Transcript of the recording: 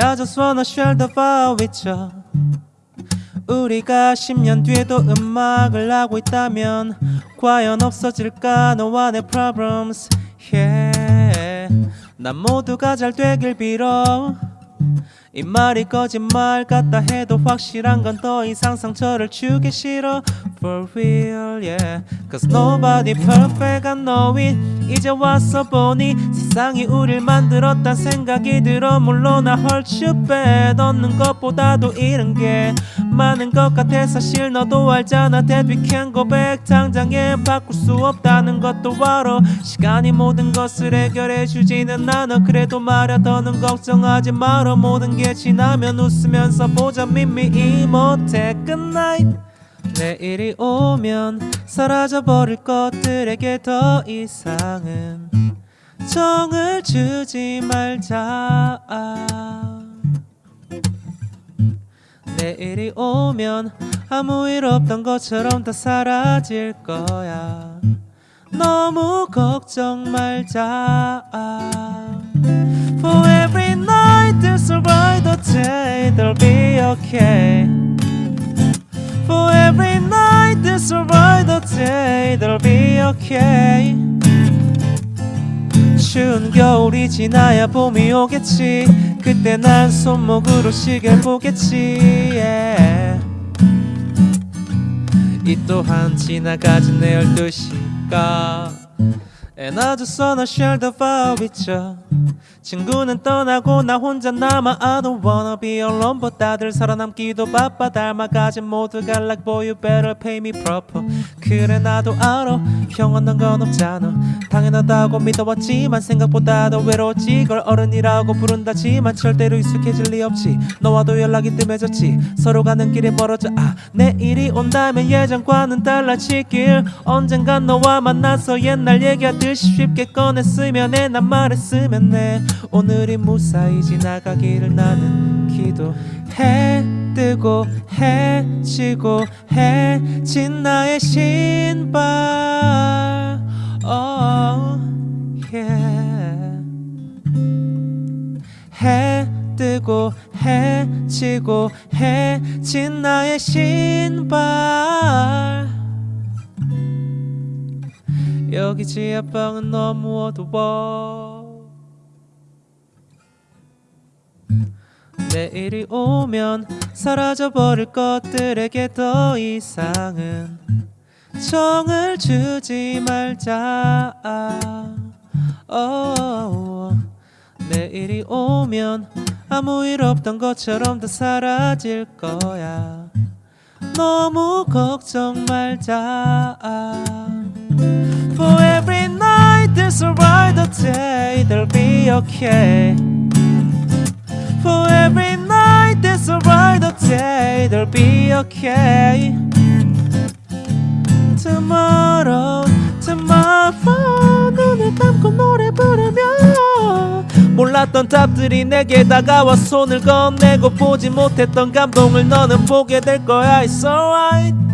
I just wanna share the vibe with you 우리가 10년 뒤에도 음악을 하고 있다면 과연 없어질까 너와 내 problems yeah. 난 모두가 잘 되길 빌어 이 말이 거짓말 같다 해도 확실한 건 더 이상 상처를 주기 싫어 For real yeah Cause nobody perfect I know it 이제 와서 보니 세상이 우릴 만들었단 생각이 들어 물론 you bad 얻는 것보다도 잃은 게 많은 것 같아. 사실 너도 알잖아. can go back 당장에 바꿀 수 없다는 것도 알아. 시간이 모든 것을 해결해 주지는 않아. 그래도 말야 더는 걱정하지 말아. 모든 게 지나면 웃으면서 보자. 미미 Good night 내일이 오면 사라져 버릴 것들에게 더 이상은 정을 주지 말자. 내일이 오면 아무 일 없던 것처럼 다 사라질 거야. 너무 걱정 말자. For every night there's a brighter day There'll be okay Okay 추운 겨울이 지나야 봄이 오겠지 그때 난 손목으로 시계를 보겠지 yeah. 이 또한 지나가진 내 열두 시가 And I just wanna share the vibe with you 친구는 떠나고 나 혼자 남아. I don't wanna be alone but 다들 살아남기도 바빠. 닮아가진 모두가 like boy you better pay me proper. 그래 나도 알아. 형은 건 없잖아. 당연하다고 믿어왔지만 생각보다 더 외로웠지. 걸 어른이라고 부른다지만 절대로 익숙해질 리 없지. 너와도 연락이 뜸해졌지. 서로 가는 길이 멀어져. 아 내일이 온다면 예전과는 달라지길. 언젠간 너와 만나서 옛날 얘기하듯이 쉽게 꺼냈으면 해. 난 말했으면 해 오늘이 무사히 지나가기를 나는 기도해. 뜨고 해 지고 해 진 나의 신발. Oh, yeah. 해 뜨고 해 지고 해 진 나의 신발. 여기 지하방은 너무 어두워 내일이 오면 사라져버릴 것들에게 더 이상은 정을 주지 말자. oh, 내일이 오면 아무 일 없던 것처럼 다 사라질 거야. 너무 걱정 말자. For every night there's a brighter day There'll be okay There'll be okay Tomorrow, tomorrow 눈을 감고 노래 부르며 몰랐던 답들이 내게 다가와 손을 건네고 보지 못했던 감동을 너는 보게 될 거야 It's alright